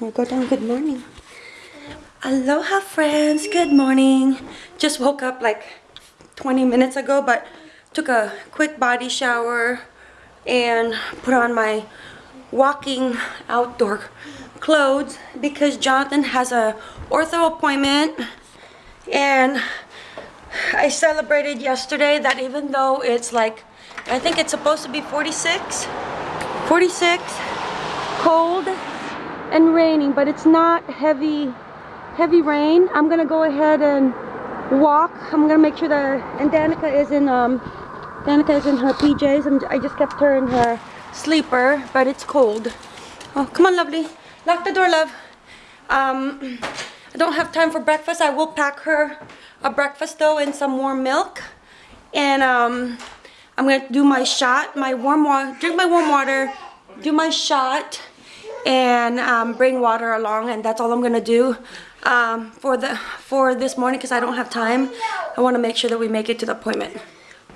We'll go down. Good morning. Aloha, friends. Good morning. Just woke up like 20 minutes ago, but took a quick body shower and put on my walking outdoor clothes because Jonathan has a ortho appointment and I celebrated yesterday that even though it's like I think it's supposed to be 46 46 cold and raining but it's not heavy heavy rain. I'm gonna go ahead and walk. I'm gonna make sure that and Danica is in um Danica is in her PJs I'm, I just kept her in her sleeper but it's cold. Oh come on lovely. Lock the door love. Um I don't have time for breakfast. I will pack her a breakfast though and some warm milk. And um I'm gonna do my shot, my warm water, drink my warm water, do my shot, and um, bring water along, and that's all I'm gonna do um, for the for this morning because I don't have time. I want to make sure that we make it to the appointment.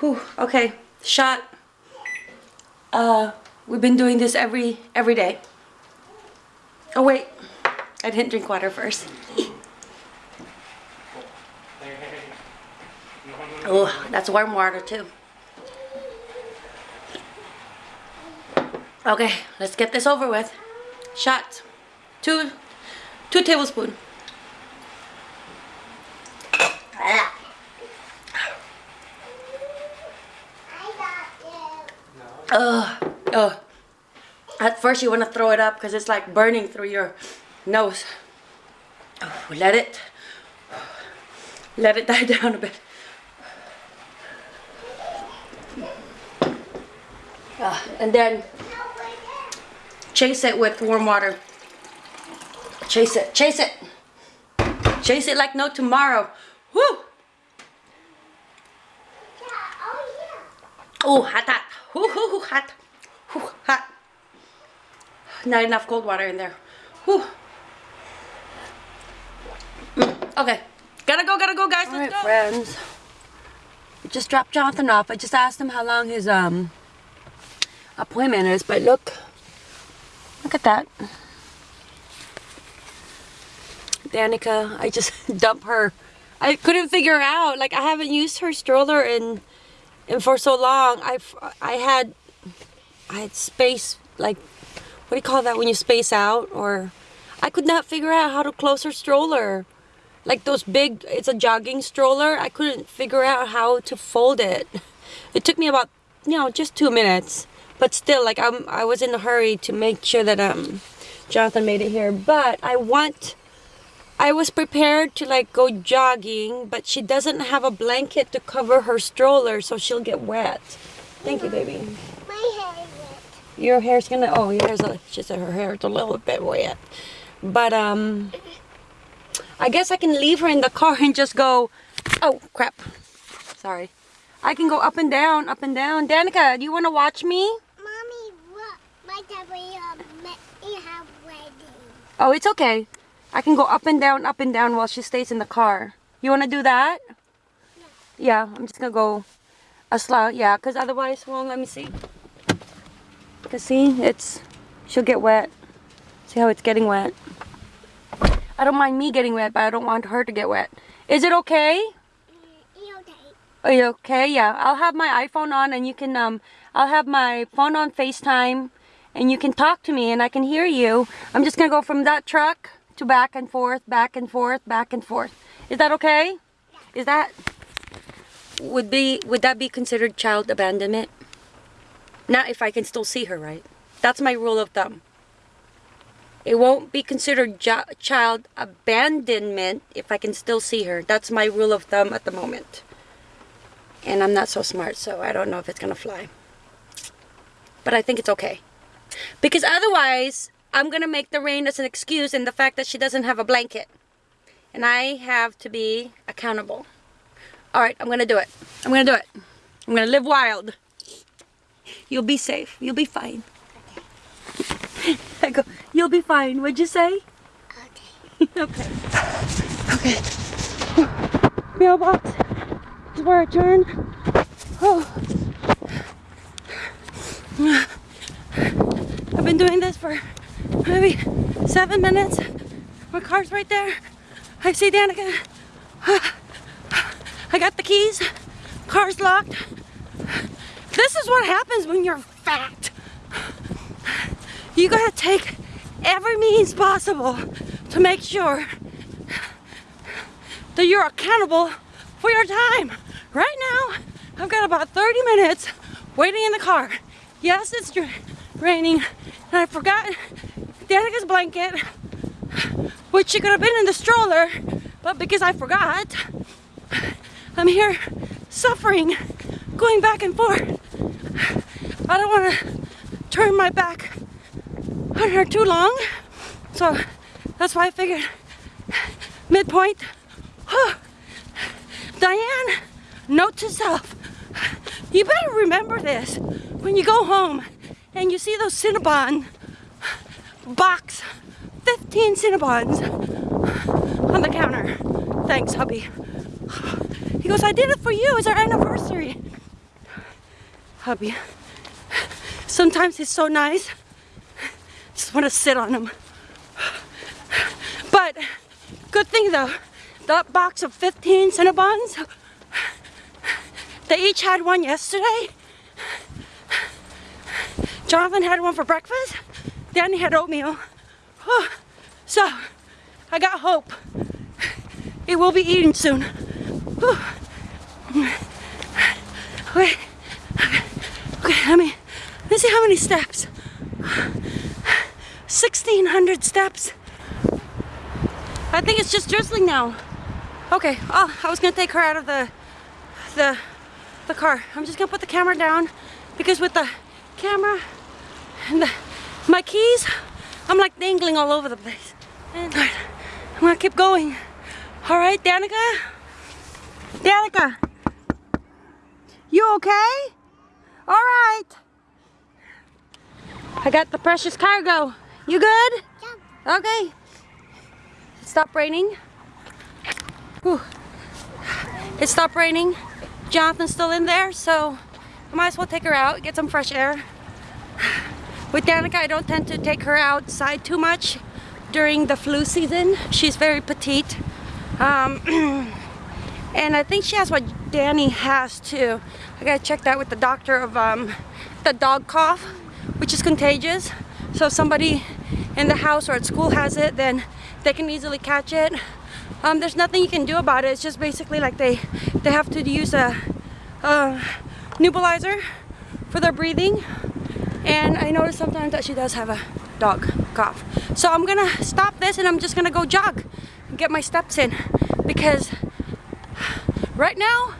Whew, okay, shot. Uh, we've been doing this every every day. Oh wait, I didn't drink water first. oh, that's warm water too. Okay, let's get this over with. Shot. Two, two tablespoons. Ugh. Ugh. At first you want to throw it up because it's like burning through your nose. Oh, let it, let it die down a bit. And then Chase it with warm water. Chase it, chase it. Chase it like no tomorrow. Woo! Oh, hot, hot. Whoo, hoo, hoo, hot. Whoo, hot. Not enough cold water in there. Whew. Mm, okay. Gotta go, gotta go, guys. All Let's right, go. friends. Just dropped Jonathan off. I just asked him how long his um appointment is, but look, Look at that. Danica, I just dump her. I couldn't figure out, like I haven't used her stroller in, in for so long. I've, I had, I had space, like, what do you call that when you space out? Or, I could not figure out how to close her stroller. Like those big, it's a jogging stroller. I couldn't figure out how to fold it. It took me about, you know, just two minutes but still like I'm I was in a hurry to make sure that um Jonathan made it here. But I want I was prepared to like go jogging but she doesn't have a blanket to cover her stroller so she'll get wet. Thank you baby. My hair is wet. Your hair's gonna oh your hair's a, she said her hair's a little bit wet. But um I guess I can leave her in the car and just go oh crap. Sorry. I can go up and down, up and down. Danica, do you want to watch me? Oh, it's okay. I can go up and down, up and down while she stays in the car. You want to do that? Yeah. yeah, I'm just going to go a slow. Yeah, because otherwise, well, let me see. Because see, it's, she'll get wet. See how it's getting wet? I don't mind me getting wet, but I don't want her to get wet. Is it okay? Mm, okay. Are you okay? Yeah, I'll have my iPhone on and you can, um, I'll have my phone on FaceTime and you can talk to me and I can hear you. I'm just going to go from that truck to back and forth, back and forth, back and forth. Is that okay? Yeah. Is that would be would that be considered child abandonment? Not if I can still see her, right? That's my rule of thumb. It won't be considered child abandonment if I can still see her. That's my rule of thumb at the moment. And I'm not so smart, so I don't know if it's going to fly. But I think it's okay. Because otherwise, I'm going to make the rain as an excuse and the fact that she doesn't have a blanket. And I have to be accountable. Alright, I'm going to do it. I'm going to do it. I'm going to live wild. You'll be safe. You'll be fine. Okay. I go, you'll be fine. What'd you say? Okay. okay. Okay. Mailbox is where I turn. Oh. This for maybe seven minutes. My car's right there. I see Danica. I got the keys. Car's locked. This is what happens when you're fat. You gotta take every means possible to make sure that you're accountable for your time. Right now, I've got about 30 minutes waiting in the car. Yes, it's raining, and I forgot Danica's blanket, which she could have been in the stroller, but because I forgot, I'm here suffering, going back and forth. I don't want to turn my back on her too long, so that's why I figured midpoint. Diane, note to self. You better remember this when you go home and you see those Cinnabon box, 15 Cinnabons on the counter. Thanks, hubby. He goes, I did it for you. It's our anniversary. Hubby. Sometimes he's so nice. Just want to sit on him. But good thing though, that box of 15 Cinnabons, they each had one yesterday. Jonathan had one for breakfast. Danny had oatmeal. So, I got hope. It will be eaten soon. Okay. Okay, let me, let me see how many steps. 1600 steps. I think it's just drizzling now. Okay, oh, I was gonna take her out of the, the, the car. I'm just gonna put the camera down because with the camera and the, my keys, I'm like dangling all over the place. And uh, I'm gonna keep going. All right, Danica? Danica? You okay? All right. I got the precious cargo. You good? Yeah. Okay. It stopped raining. Whew. It stopped raining. Jonathan's still in there, so I might as well take her out, get some fresh air. With Danica, I don't tend to take her outside too much during the flu season. She's very petite. Um, and I think she has what Danny has too. I gotta check that with the doctor of um, the dog cough, which is contagious. So if somebody in the house or at school has it, then they can easily catch it. Um, there's nothing you can do about it. It's just basically like they they have to use a, a nebulizer for their breathing. And I notice sometimes that she does have a dog cough. So I'm gonna stop this and I'm just gonna go jog and get my steps in because right now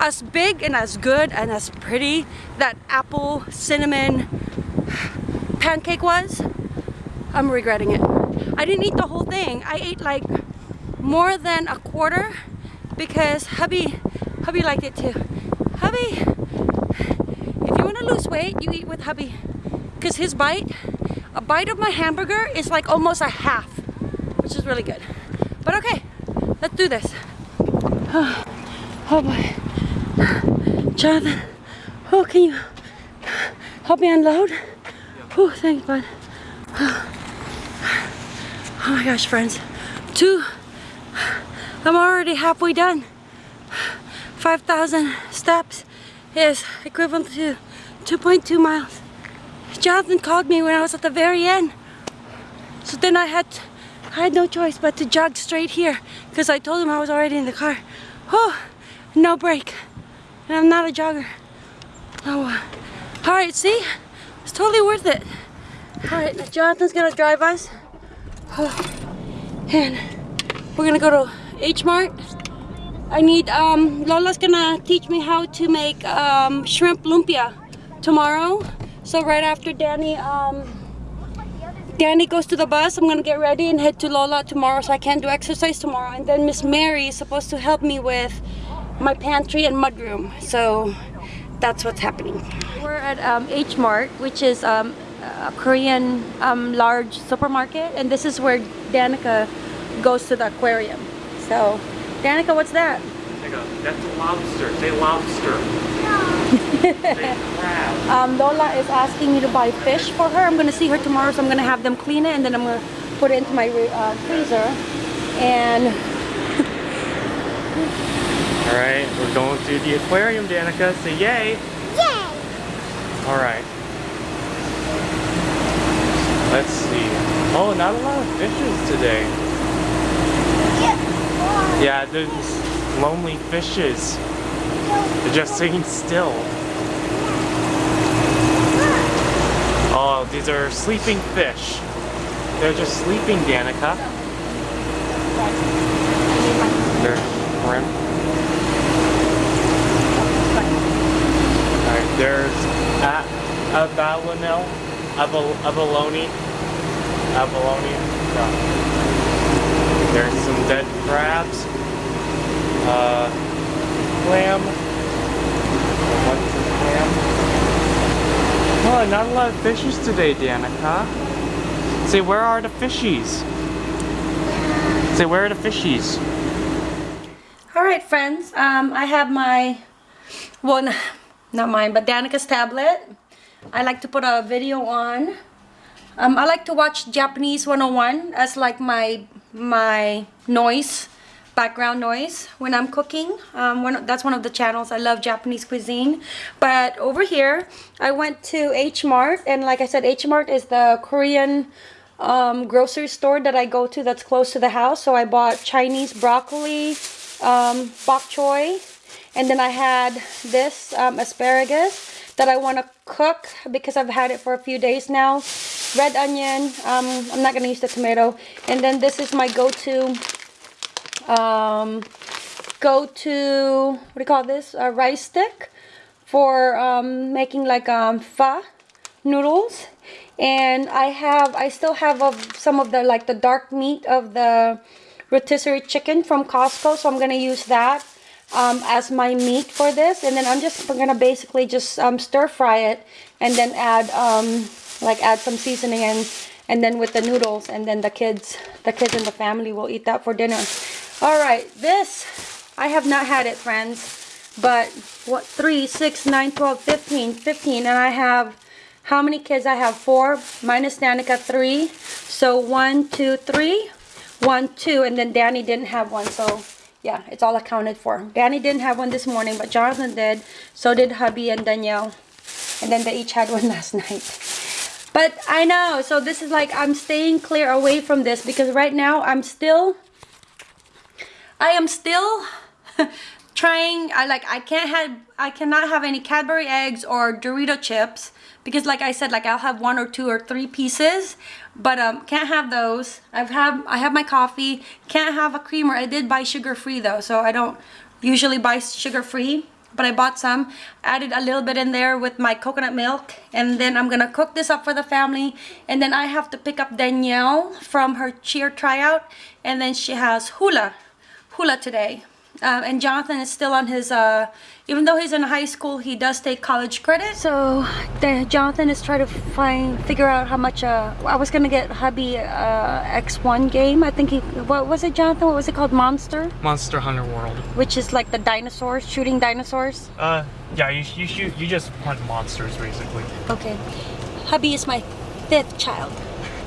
as big and as good and as pretty that apple cinnamon pancake was, I'm regretting it. I didn't eat the whole thing. I ate like more than a quarter because hubby, hubby liked it too. Hubby, to lose weight, you eat with hubby. Because his bite, a bite of my hamburger is like almost a half, which is really good. But okay, let's do this. Oh, oh boy. Jonathan, oh, can you help me unload? Oh, thanks, bud. Oh my gosh, friends. Two, I'm already halfway done. 5,000 steps is equivalent to 2.2 miles. Jonathan called me when I was at the very end. So then I had, I had no choice but to jog straight here because I told him I was already in the car. Oh, no break. And I'm not a jogger. Oh, uh, all right, see? It's totally worth it. All right, Jonathan's gonna drive us. Oh, and we're gonna go to H Mart. I need, um, Lola's gonna teach me how to make um, shrimp lumpia tomorrow. So right after Danny, um, Danny goes to the bus, I'm gonna get ready and head to Lola tomorrow so I can't do exercise tomorrow. And then Miss Mary is supposed to help me with my pantry and mudroom. So that's what's happening. We're at um, H Mart, which is um, a Korean um, large supermarket, and this is where Danica goes to the aquarium. So, Danica, what's that? That's a lobster. Say lobster. Big. Um, Lola is asking me to buy fish for her. I'm gonna see her tomorrow, so I'm gonna have them clean it and then I'm gonna put it into my uh, freezer. And All right, we're going to the aquarium, Danica. Say yay. Yay! All right. Let's see. Oh, not a lot of fishes today. Yeah, there's lonely fishes. They're just sitting still. Oh, these are sleeping fish. They're just sleeping, Danica. They're. Alright, there's a abalone, abal abalone, abalone. There's some dead crabs. Uh, clam. Clam? Oh, not a lot of fishes today, Danica. Say, where are the fishies? Say, where are the fishies? all right, friends. Um, I have my well, not mine, but Danica's tablet. I like to put a video on. Um, I like to watch Japanese 101 as like my my noise, background noise when I'm cooking. Um, one, that's one of the channels. I love Japanese cuisine. But over here, I went to H Mart, and like I said, H Mart is the Korean um, grocery store that I go to that's close to the house. So I bought Chinese broccoli, um, bok choy, and then I had this um, asparagus that I want to cook because I've had it for a few days now. Red onion. Um, I'm not gonna use the tomato. And then this is my go-to. Um, go-to. What do you call this? A rice stick for um, making like um, pho noodles. And I have. I still have some of the like the dark meat of the rotisserie chicken from Costco. So I'm gonna use that um, as my meat for this and then I'm just gonna basically just um, stir fry it and then add um, like add some seasoning and and then with the noodles and then the kids the kids and the family will eat that for dinner all right this I have not had it friends but what 3 6 9 12 15 15 and I have how many kids I have four minus Danica three so one two three one two and then Danny didn't have one so yeah, it's all accounted for. Danny didn't have one this morning, but Jonathan did. So did hubby and Danielle. And then they each had one last night. But I know, so this is like, I'm staying clear away from this because right now I'm still, I am still trying, I like, I can't have, I cannot have any Cadbury eggs or Dorito chips because like I said, like I'll have one or two or three pieces, but um, can't have those. I've have, I have my coffee, can't have a creamer. I did buy sugar free though, so I don't usually buy sugar free, but I bought some, added a little bit in there with my coconut milk, and then I'm gonna cook this up for the family, and then I have to pick up Danielle from her cheer tryout, and then she has hula, hula today. Um, and Jonathan is still on his, uh, even though he's in high school, he does take college credit. So the, Jonathan is trying to find, figure out how much, uh, I was gonna get hubby uh, X1 game. I think he, what was it, Jonathan? What was it called? Monster? Monster Hunter World. Which is like the dinosaurs, shooting dinosaurs. Uh, yeah, you, you shoot, you just hunt monsters basically. Okay. Hubby is my fifth child.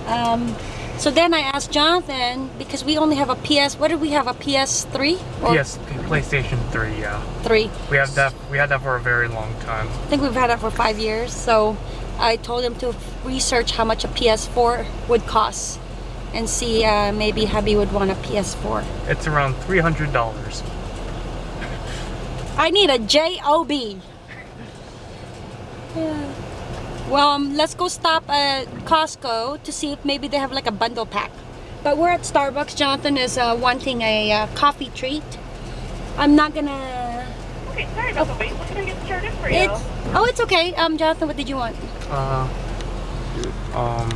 Um, so then I asked Jonathan, because we only have a PS, what did we have, a PS3? Or PS, PlayStation 3, yeah. 3. We have that, we had that for a very long time. I think we've had that for five years. So I told him to research how much a PS4 would cost and see uh, maybe hubby would want a PS4. It's around $300. I need a job. Yeah. Well, um, let's go stop at Costco to see if maybe they have like a bundle pack. But we're at Starbucks. Jonathan is uh, wanting a uh, coffee treat. I'm not gonna. Okay, sorry about the wait. What can I get started for you? It's oh, it's okay. Um, Jonathan, what did you want? Uh, um,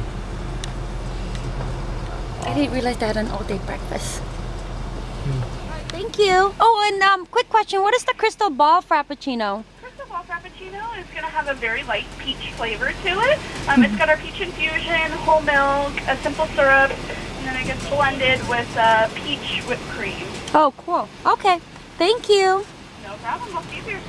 I didn't realize they had an all-day breakfast. Thank you. Oh, and um, quick question: What is the crystal ball frappuccino? Crystal Ball Frappuccino is going to have a very light peach flavor to it. Um, it's got our peach infusion, whole milk, a simple syrup, and then it gets blended with uh, peach whipped cream. Oh, cool. Okay. Thank you. No problem. I'll see you here.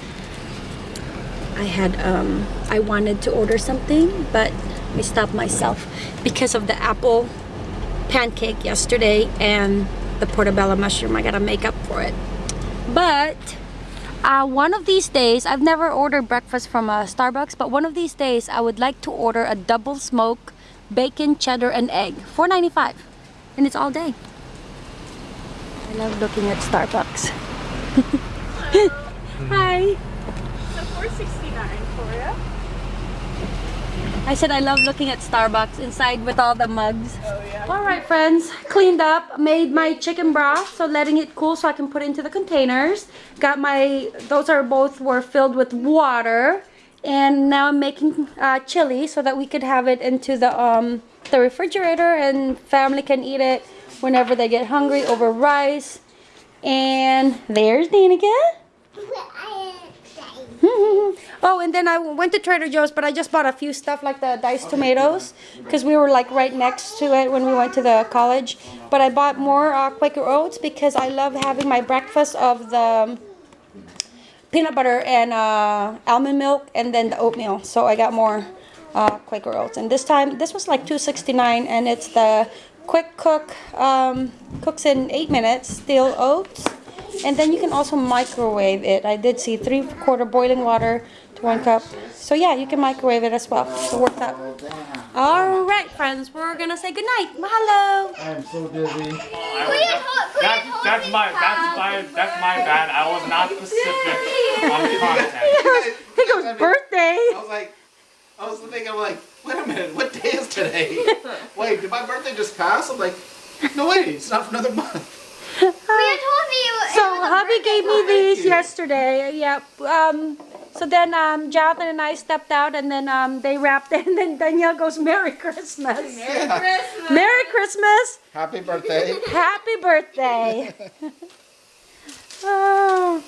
I had um, I wanted to order something, but I stopped myself because of the apple pancake yesterday and the portobello mushroom. I gotta make up for it. But uh, one of these days, I've never ordered breakfast from a Starbucks, but one of these days, I would like to order a double smoke bacon, cheddar, and egg. $4.95. And it's all day. I love looking at Starbucks. Hi. So 469 for you. I said I love looking at Starbucks inside with all the mugs. Oh yeah. All right, friends. Cleaned up, made my chicken broth, so letting it cool so I can put it into the containers. Got my, those are both were filled with water. And now I'm making uh, chili so that we could have it into the, um, the refrigerator and family can eat it whenever they get hungry over rice. And there's Danica. oh, and then I went to Trader Joe's, but I just bought a few stuff like the diced tomatoes because we were like right next to it when we went to the college. But I bought more uh, Quaker Oats because I love having my breakfast of the um, peanut butter and uh, almond milk and then the oatmeal. So I got more uh, Quaker Oats. And this time, this was like 269 and it's the quick cook, um, cooks in 8 minutes, steel oats. And then you can also microwave it. I did see 3 quarter boiling water to 1 cup. So yeah, you can microwave it as well. So work that. Alright friends, we're gonna say goodnight. Mahalo! I'm so dizzy. That, that's my that's my that's my bad. I was not specific on the content. It goes birthday! I was like, I was thinking, I'm like, wait a minute, what day is today? Wait, did my birthday just pass? I'm like, no wait, it's not for another month. You told me it was So hubby gave me these yesterday. Yep. Um, so then um, Jonathan and I stepped out, and then um, they wrapped it, and then Danielle goes, "Merry Christmas, Yeah. Merry Christmas, Happy birthday. Happy birthday." oh,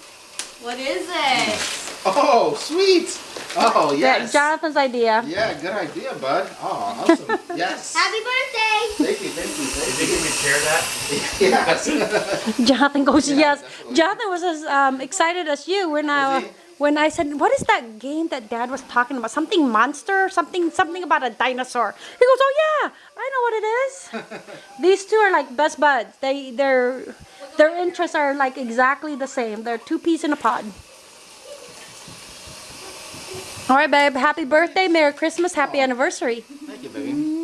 What is it? Oh, sweet. Oh, that yes. Jonathan's idea. Yeah, good idea, bud. Oh, awesome. Yes. Happy birthday! Thank you, thank you, You thank think you can share that? Yes. Jonathan goes, Yeah, "Yes." definitely. Jonathan was as um, excited as you when I Was when I said, "What is that game that Dad was talking about? Something monster, something something about a dinosaur." He goes, "Oh yeah, I know what it is." These two are like best buds. They their their interests are like exactly the same. They're two peas in a pod. All right, babe. Happy birthday, Merry Christmas, Happy anniversary. Thank you, baby.